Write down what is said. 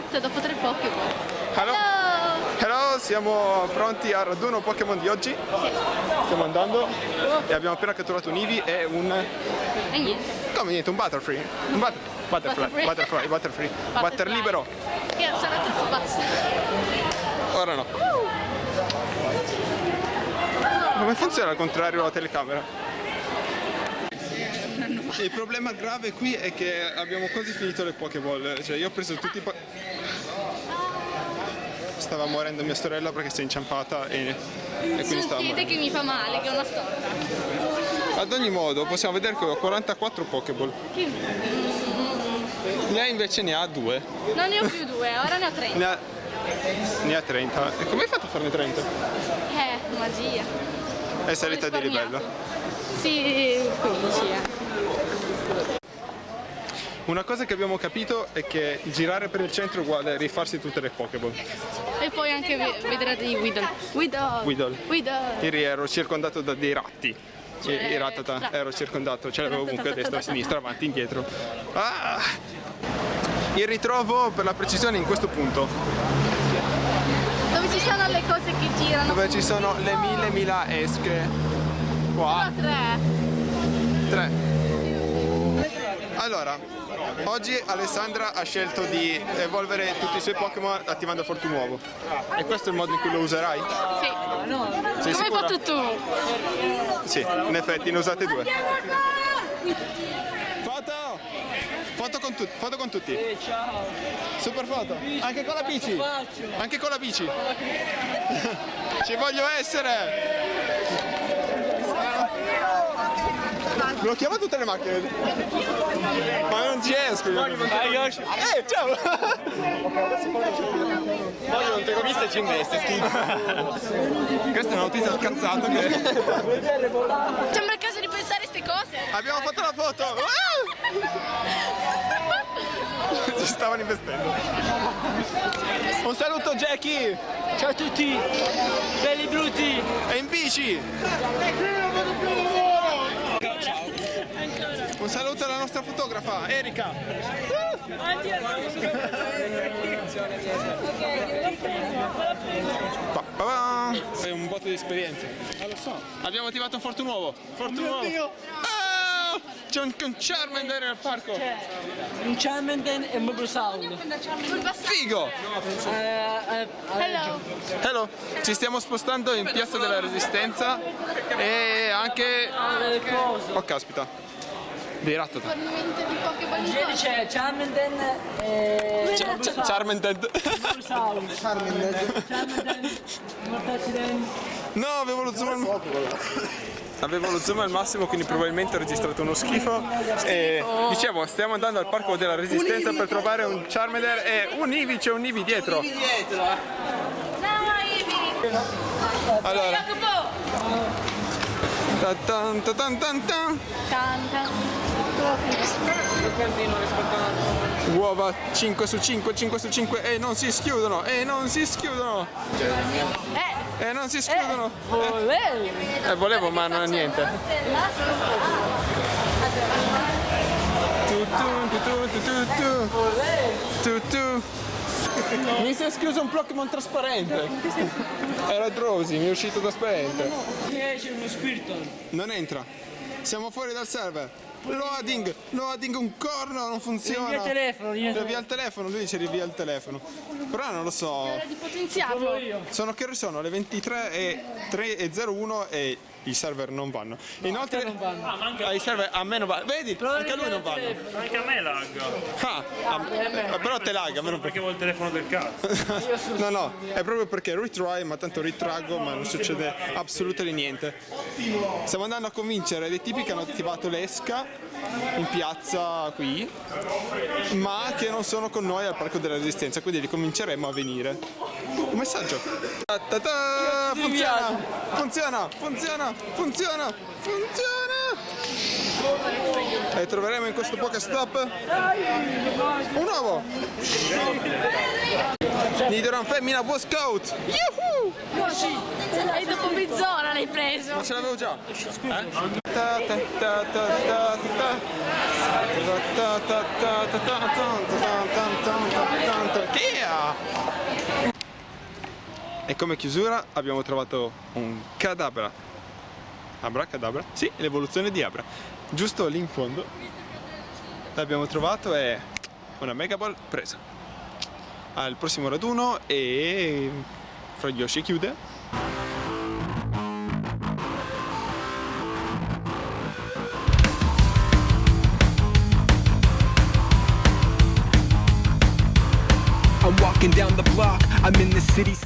Esatto, dopo tre Pokémon. Hello. Hello, siamo pronti al raduno Pokémon di oggi. Stiamo andando e abbiamo appena catturato un Eevee e un... E niente. Come niente, un Butterfree. Un butter... Butterfly, Butterfree. Butterfly, Butterfree. Butter libero. Che sarà troppo basta. Ora no. Come funziona al contrario la telecamera? Il problema grave qui è che abbiamo quasi finito le Pokéball, cioè io ho preso tutti i Stava morendo mia sorella perché si è inciampata e, e quindi stava morendo. che mi fa male, che è una storta. Ad ogni modo possiamo vedere che ho 44 Pokéball. Che... Lei invece ne ha due. Non ne ho più due, ora ne ho tre. Ne ha, ne ha 30. E come hai fatto a farne 30? Eh, magia. È salita di livello. Sì, 15 eh. Una cosa che abbiamo capito è che girare per il centro è uguale a rifarsi tutte le Pokéball. E poi anche ve- vedrete di Weedle. Weedle. Weedle. Weedle. Ieri ero circondato da dei ratti. Cioè, I ratata, ero circondato, ce l'avevo ovunque, a destra, a sinistra, avanti, indietro. Ah! Il ritrovo per la precisione in questo punto, ci sono le cose che girano. dove ci sono le mille mila esche. Qua, Sono tre. tre. Allora, oggi Alessandra ha scelto di evolvere tutti i suoi Pokémon attivando Fortunuovo. E questo è il modo in cui lo userai? Sì. Sei Come hai fatto tu? Sì, in effetti ne usate due. Foto! Foto con, tutti, foto con tutti. Super foto. Anche con la bici. Anche con la bici. Ci voglio essere. Blocchiamo tutte le macchine. Ma non ci esco. io. Eh, ciao! Oggi non te l'ho vista e ci investe, Questo è un autista scazzato che... Sembra il caso di pensare a queste cose. Abbiamo fatto la foto! Ah! Ci stavano investendo. Un saluto Jackie! Ciao a tutti, belli brutti. È in bici! Un saluto alla nostra fotografa, Erika! Pa, pa, pa. Sei un botto di esperienza. lo so. Abbiamo attivato un Fortunuovo. Fortunuovo. Ah! C'è John Charmen nel parco. Un Charmander e un Mobile Sound. Figo! Eh, eh, Hello. Hello. Ci stiamo spostando in Piazza della Resistenza e anche... Oh caspita. Dei Rattata. Fornimento di Ieri c'è Charmander e... charmander Charmenden. Charmenden. Charmenden. No, avevo lo zoom al... Avevo lo zoom al massimo, quindi probabilmente ho registrato uno schifo. E dicevo, stiamo andando al Parco della Resistenza per trovare un Charmander e un Eevee, c'è un Eevee dietro. No, Ivy. Allora, ta tan ta tan tan tan. Uova 5 su 5, 5 su 5 e non si schiudono, e non si schiudono, Eh, e non si schiudono. Volevi. Eh, volevo, ma non è niente. Tu, tu, tu. Mi si è schiuso un Pokémon trasparente. Era Drowsy, mi è uscito trasparente. C'è uno spirito. Non entra. Siamo fuori dal server. Loading, loading un corno, non funziona. Rivia il telefono, rivia il Rivia il telefono, lui dice rivia il telefono. Però non lo so. era di potenziarlo. Sono che ore sono? Le 23 e 3 e 01 e i server non vanno. Inoltre non vanno. Ah, ma anche, ai server a me non va. Vedi? Anche a lui non vanno. anche a me lagga. Ah, a- però te lagga, a me non Perché vuol il telefono del cazzo. No, no, è proprio perché retry, ma tanto ritraggo, ma non succede assolutamente niente. Stiamo andando a convincere dei tipi che hanno attivato l'esca in piazza qui, ma che non sono con noi al Parco della Resistenza, quindi li convinceremo a venire. Un messaggio. Ta ta ta, funziona, funziona, funziona, funziona, funziona. E troveremo in questo Pokestop un uovo. Nidoran femmina Boy Scout. Yuhu! E dopo mezz'ora l'hai preso. Ma ce l'avevo già. Eh? E come chiusura abbiamo trovato un cadabra. Abra, cadabra? Sì, l'evoluzione di Abra. Giusto lì in fondo. L'abbiamo trovato e una Mega Ball presa. Al prossimo raduno e Fra Yoshi chiude. I'm walking down the block, I'm in the city.